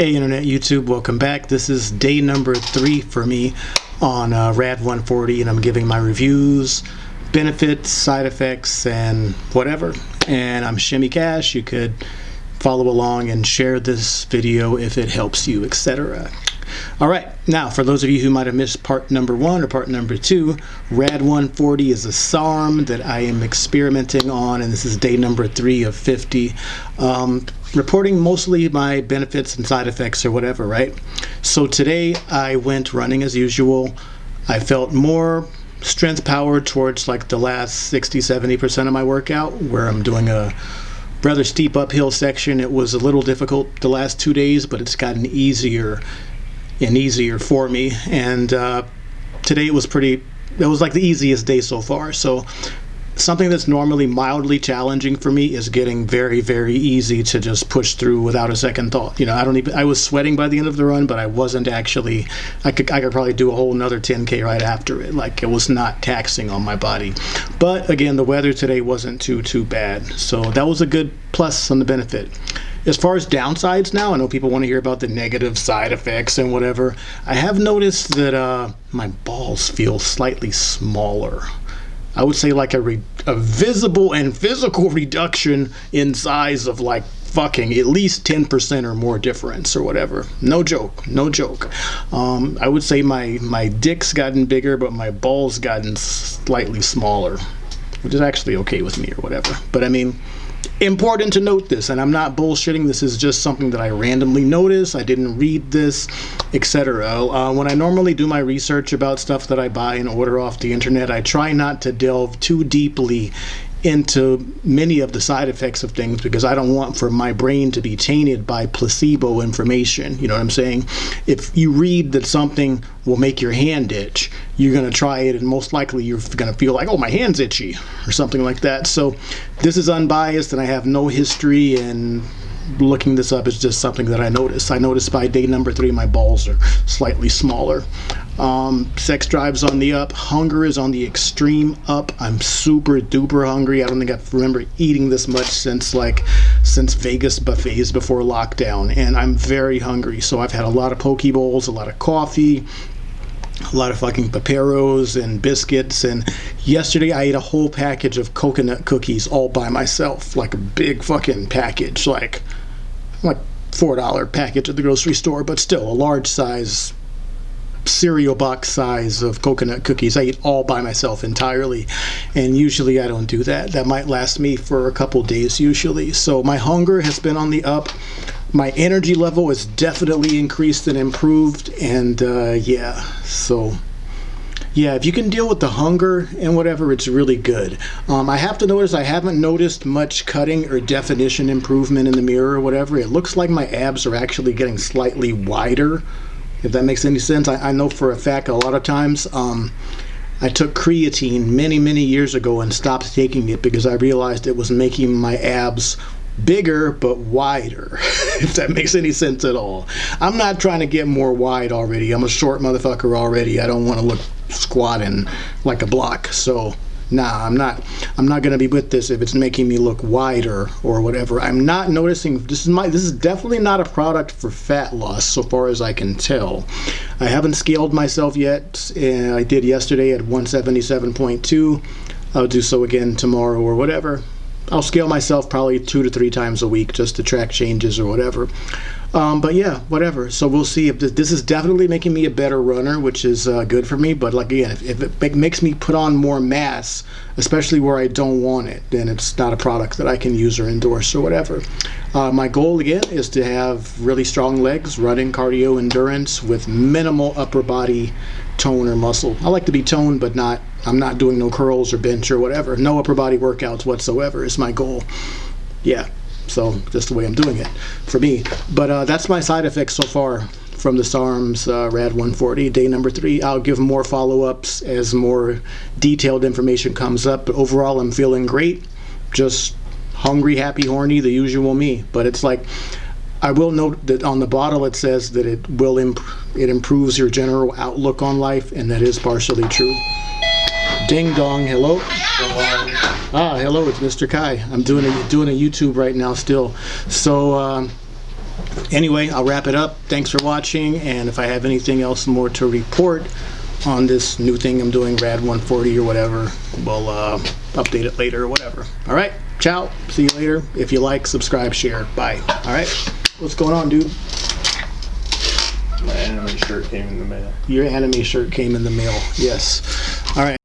Hey Internet YouTube, welcome back. This is day number three for me on uh, RAD 140 and I'm giving my reviews, benefits, side effects, and whatever. And I'm Shimmy Cash. You could follow along and share this video if it helps you, etc. All right, now for those of you who might have missed part number one or part number two, RAD 140 is a SARM that I am experimenting on, and this is day number three of 50. Um, reporting mostly my benefits and side effects or whatever, right? So today I went running as usual. I felt more strength power towards like the last 60 70% of my workout where I'm doing a rather steep uphill section. It was a little difficult the last two days, but it's gotten easier and easier for me. And uh, today it was pretty, it was like the easiest day so far. So something that's normally mildly challenging for me is getting very very easy to just push through without a second thought. You know i don't even i was sweating by the end of the run but i wasn't actually i could i could probably do a whole another 10k right after it. Like it was not taxing on my body. But again the weather today wasn't too too bad. So that was a good plus on the benefit. As far as downsides now, I know people want to hear about the negative side effects and whatever. I have noticed that uh, my balls feel slightly smaller. I would say like a, re- a visible and physical reduction in size of like fucking at least 10% or more difference or whatever. No joke, no joke. Um, I would say my, my dick's gotten bigger, but my balls gotten slightly smaller, which is actually okay with me or whatever. But I mean, important to note this and i'm not bullshitting. This is just something that i randomly noticed i didn't read this etc uh, when i normally do my research about stuff that i buy and order off the internet i try not to delve too deeply into many of the side effects of things because I don't want for my brain to be tainted by placebo information. You know what I'm saying? If you read that something will make your hand itch, you're going to try it and most likely you're going to feel like, oh, my hand's itchy or something like that. So this is unbiased and I have no history and looking this up is just something that I noticed. I noticed by day number three my balls are slightly smaller. Um, sex drive's on the up. Hunger is on the extreme up. I'm super duper hungry. I don't think I remember eating this much since like since Vegas buffets before lockdown, and I'm very hungry. So I've had a lot of poke bowls, a lot of coffee, a lot of fucking paperos and biscuits and yesterday i ate a whole package of coconut cookies all by myself like a big fucking package like like four dollar package at the grocery store but still a large size cereal box size of coconut cookies. I eat all by myself entirely, and usually I don't do that. That might last me for a couple days usually. So my hunger has been on the up. My energy level is definitely increased and improved, and uh, yeah, so yeah, if you can deal with the hunger and whatever, it's really good. Um, I have to notice I haven't noticed much cutting or definition improvement in the mirror or whatever. It looks like my abs are actually getting slightly wider if that makes any sense. I, I know for a fact a lot of times um, I took creatine many, many years ago and stopped taking it because I realized it was making my abs bigger but wider, if that makes any sense at all. I'm not trying to get more wide already. I'm a short motherfucker already. I don't want to look squatting like a block. So nah, I'm not I'm not gonna be with this if it's making me look wider or whatever. I'm not noticing this is my this is definitely not a product for fat loss so far as I can tell. I haven't scaled myself yet. Eh, I did yesterday at 177.2. I'll do so again tomorrow or whatever. I'll scale myself probably two to three times a week just to track changes or whatever. Um, but yeah, whatever. So we'll see if this, this, is definitely making me a better runner, which is uh, good for me. But like again, if, if it make, makes me put on more mass, especially where I don't want it, then it's not a product that I can use or endorse or whatever. Uh, my goal again is to have really strong legs, running, cardio, endurance with minimal upper body tone or muscle. I like to be toned, but not. I'm not doing no curls or bench or whatever. No upper body workouts whatsoever is my goal. Yeah. So just the way I'm doing it for me. But uh, that's my side effects so far from the SARMs uh, RAD 140, day number three. I'll give more follow-ups as more detailed information comes up. But overall, I'm feeling great. Just hungry, happy, horny, the usual me. But it's like, I will note that on the bottle it says that it will imp it improves your general outlook on life, and that is partially true. Ding dong, hello. Ah, hello, it's Mr. Kai. I'm doing a doing a YouTube right now still. So um, anyway, I'll wrap it up. Thanks for watching, and if I have anything else more to report on this new thing I'm doing, Rad 140 or whatever, we'll uh, update it later or whatever. All right, ciao. See you later. If you like, subscribe, share. Bye. All right. What's going on, dude? My anime shirt came in the mail. Your anime shirt came in the mail. Yes. All right.